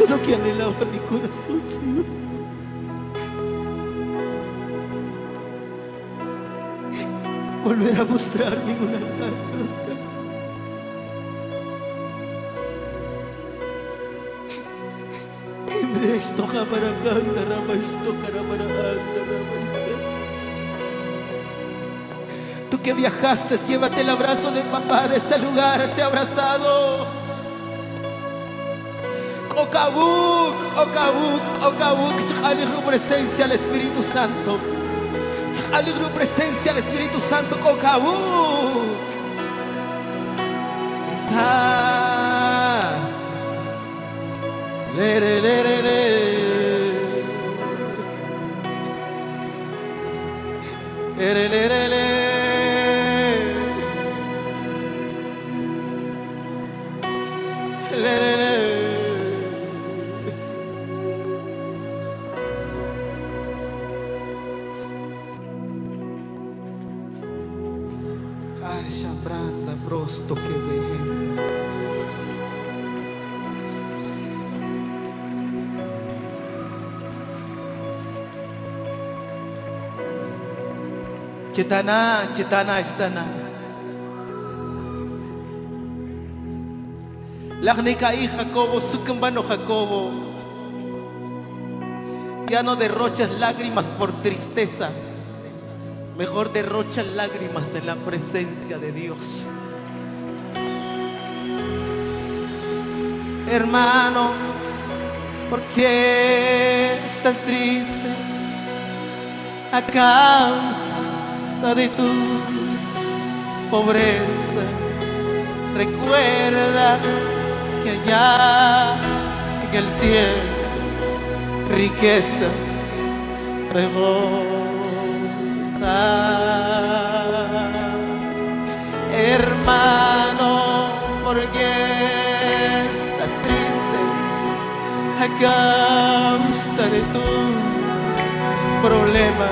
Eso es lo que anhelaba mi corazón, Señor. Volver a mostrarme en un altar. Timbre esto, jamaracanda, rama esto, caramaracanda, rama Tú que viajaste, llévate el abrazo del papá de este lugar, ese abrazado. Okabuk, Okabuk, Okabuk, Chaligru presencia al Espíritu Santo. Chaligru presencia al Espíritu Santo, Okabuk. Está. Lere, lere, lere. Lere, brosto que vehenda. Chetana, Chetana, Chetana. Lagnika y Jacobo, Sukumbano Jacobo. Ya no derrochas lágrimas por tristeza. Mejor derrocha lágrimas en la presencia de Dios. Hermano, ¿por qué estás triste? A causa de tu pobreza. Recuerda que allá en el cielo riquezas reposan. Hermano, ¿por qué estás triste? A causa de tus problemas.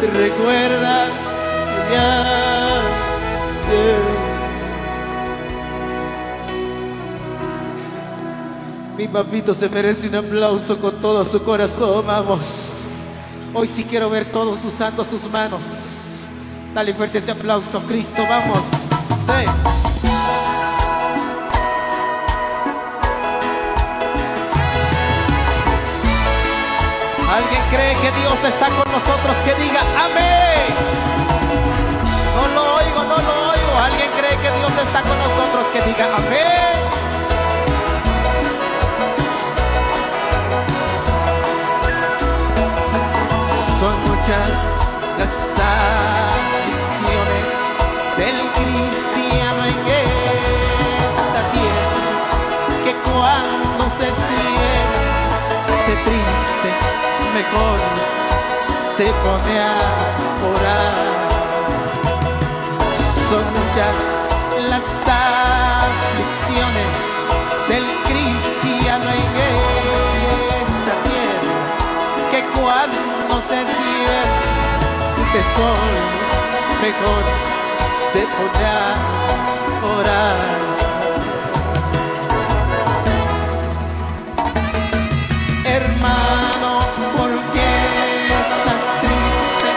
Recuerda que ya. Mi papito se merece un aplauso con todo su corazón, vamos. Hoy sí quiero ver todos usando sus manos. Dale fuerte ese aplauso, Cristo, vamos. ¿Alguien cree que Dios está con nosotros? Que diga amén. No lo oigo, no lo oigo. ¿Alguien cree que Dios está con nosotros? Que diga amén. Cristiano en esta tierra que cuando se siente triste mejor se pone a orar. Son muchas las aflicciones del cristiano en esta tierra que cuando se siente sol mejor se pone a orar. Hermano, ¿por qué estás triste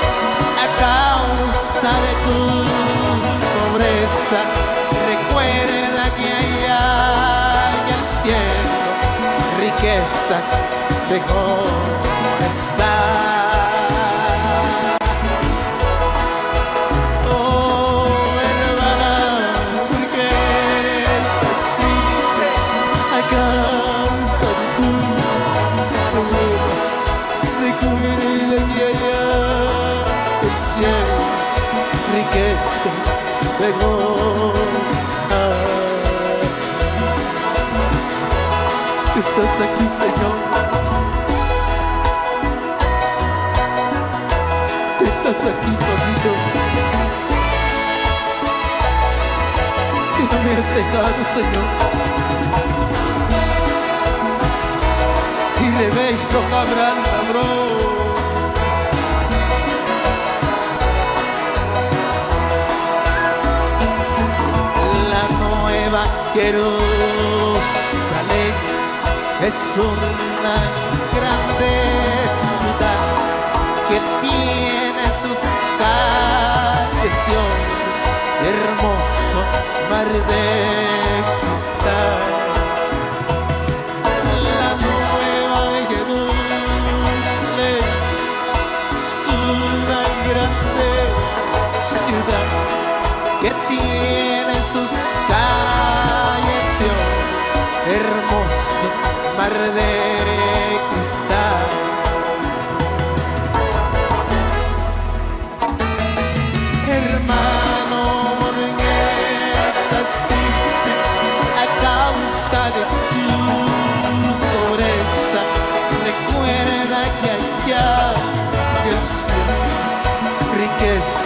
a causa de tu pobreza? Recuerda que allá en el cielo riquezas mejores Estás aquí, Señor. Estás aquí, papito. Y no me has dejado, Señor. Y le veis tocar bro. La nueva Jerusalén es una grande ciudad que tiene sus calles de hermoso mar de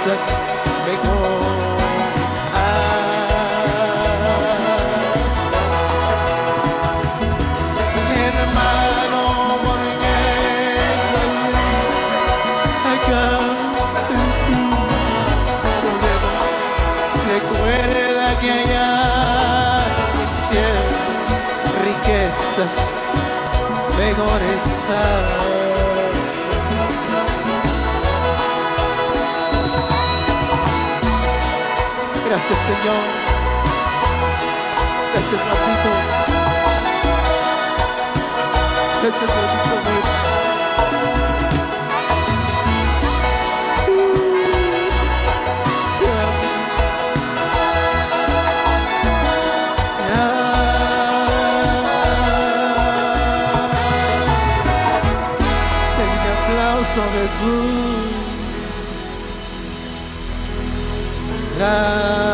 tu problema? Recuerda que allá riquezas mejores Gracias Señor. Gracias papito. Gracias papito. Jesús. Gracias.